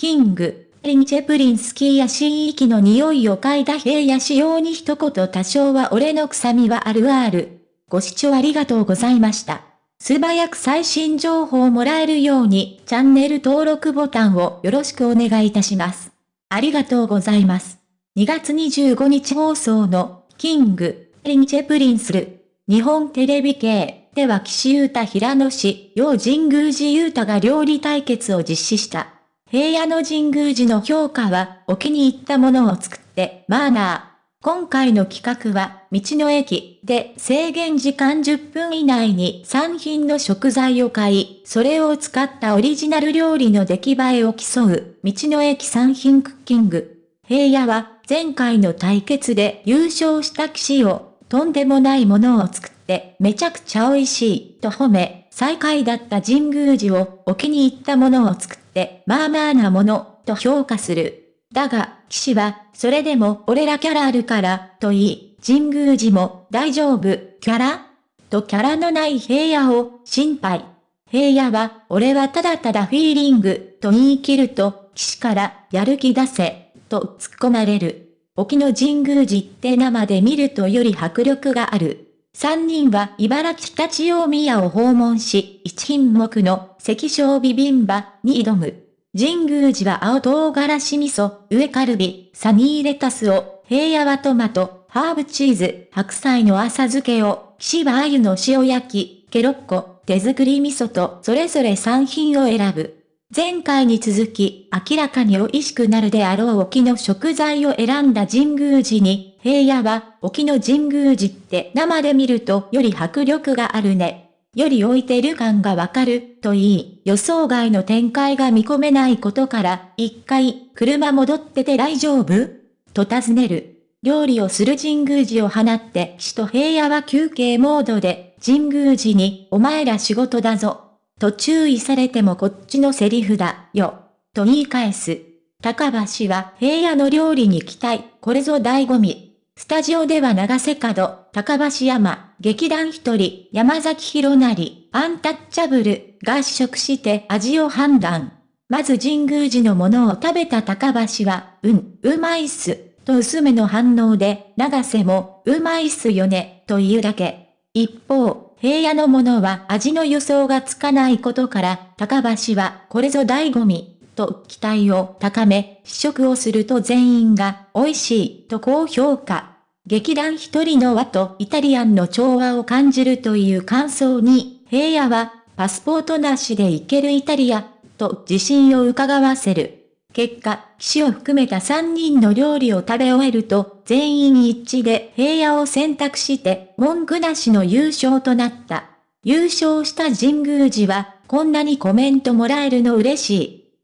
キング、リンチェプリンスキーや新域の匂いを嗅いだ平野仕様に一言多少は俺の臭みはあるある。ご視聴ありがとうございました。素早く最新情報をもらえるようにチャンネル登録ボタンをよろしくお願いいたします。ありがとうございます。2月25日放送のキング、リンチェプリンスル、日本テレビ系では岸優太平野市、陽神宮寺優太が料理対決を実施した。平野の神宮寺の評価は、お気に入ったものを作って、マーナー。今回の企画は、道の駅で制限時間10分以内に3品の食材を買い、それを使ったオリジナル料理の出来栄えを競う、道の駅3品クッキング。平野は、前回の対決で優勝した騎士を、とんでもないものを作って、めちゃくちゃ美味しい、と褒め、最下位だった神宮寺をお気に入ったものを作って、まあまあなもの、と評価する。だが、騎士は、それでも俺らキャラあるから、と言い、神宮寺も、大丈夫、キャラ？とキャラのない平野を、心配。平野は、俺はただただフィーリング、と言い切ると、騎士から、やる気出せ、と突っ込まれる。沖の神宮寺って生で見るとより迫力がある。三人は茨城立ち大宮を訪問し、一品目の関小ビビンバに挑む。神宮寺は青唐辛子味噌、上カルビ、サニーレタスを、平野はトマト、ハーブチーズ、白菜の浅漬けを、岸は鮎の塩焼き、ケロッコ、手作り味噌とそれぞれ3品を選ぶ。前回に続き、明らかに美味しくなるであろう沖の食材を選んだ神宮寺に、平野は、沖の神宮寺って生で見るとより迫力があるね。より置いてる感がわかる、と言い、予想外の展開が見込めないことから、一回、車戻ってて大丈夫？と尋ねる。料理をする神宮寺を放って、死と平野は休憩モードで、神宮寺に、お前ら仕事だぞ。と注意されてもこっちのセリフだ、よ。と言い返す。高橋は平野の料理に期待、これぞ醍醐味。スタジオでは長瀬角、高橋山、劇団一人、山崎弘成、アンタッチャブルが試食して味を判断。まず神宮寺のものを食べた高橋は、うん、うまいっす、と薄めの反応で、長瀬も、うまいっすよね、と言うだけ。一方、平野のものは味の予想がつかないことから、高橋はこれぞ醍醐味、と期待を高め、試食をすると全員が美味しいと高評価。劇団一人の和とイタリアンの調和を感じるという感想に、平野はパスポートなしで行けるイタリア、と自信を伺わせる。結果、騎士を含めた3人の料理を食べ終えると、全員一致で平野を選択して、文句なしの優勝となった。優勝した神宮寺は、こんなにコメントもらえるの嬉し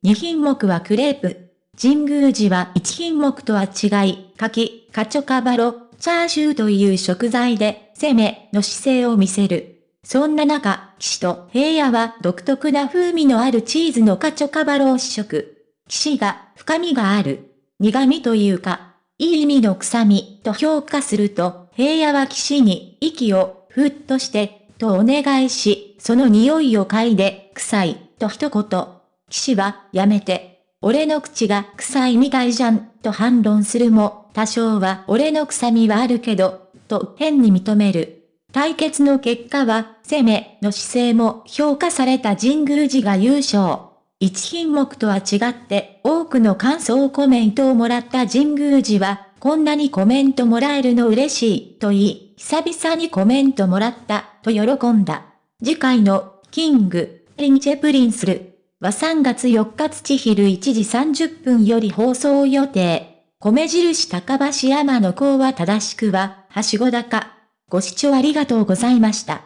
い。2品目はクレープ。神宮寺は1品目とは違い、柿、カチョカバロ、チャーシューという食材で、攻めの姿勢を見せる。そんな中、騎士と平野は独特な風味のあるチーズのカチョカバロを試食。騎士が深みがある。苦味というか、いい意味の臭みと評価すると、平野は騎士に息をふっとして、とお願いし、その匂いを嗅いで、臭い、と一言。騎士は、やめて。俺の口が臭いみたいじゃん、と反論するも、多少は俺の臭みはあるけど、と変に認める。対決の結果は、攻めの姿勢も評価された神宮寺が優勝。一品目とは違って多くの感想コメントをもらった神宮寺は、こんなにコメントもらえるの嬉しいと言い、久々にコメントもらったと喜んだ。次回の King & Princeるは3月4日土昼1時30分より放送予定。米印高橋山の子は正しくは、はしご高。ご視聴ありがとうございました。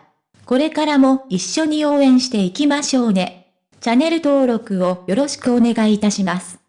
これからも一緒に応援していきましょうね。チャンネル登録をよろしくお願いいたします。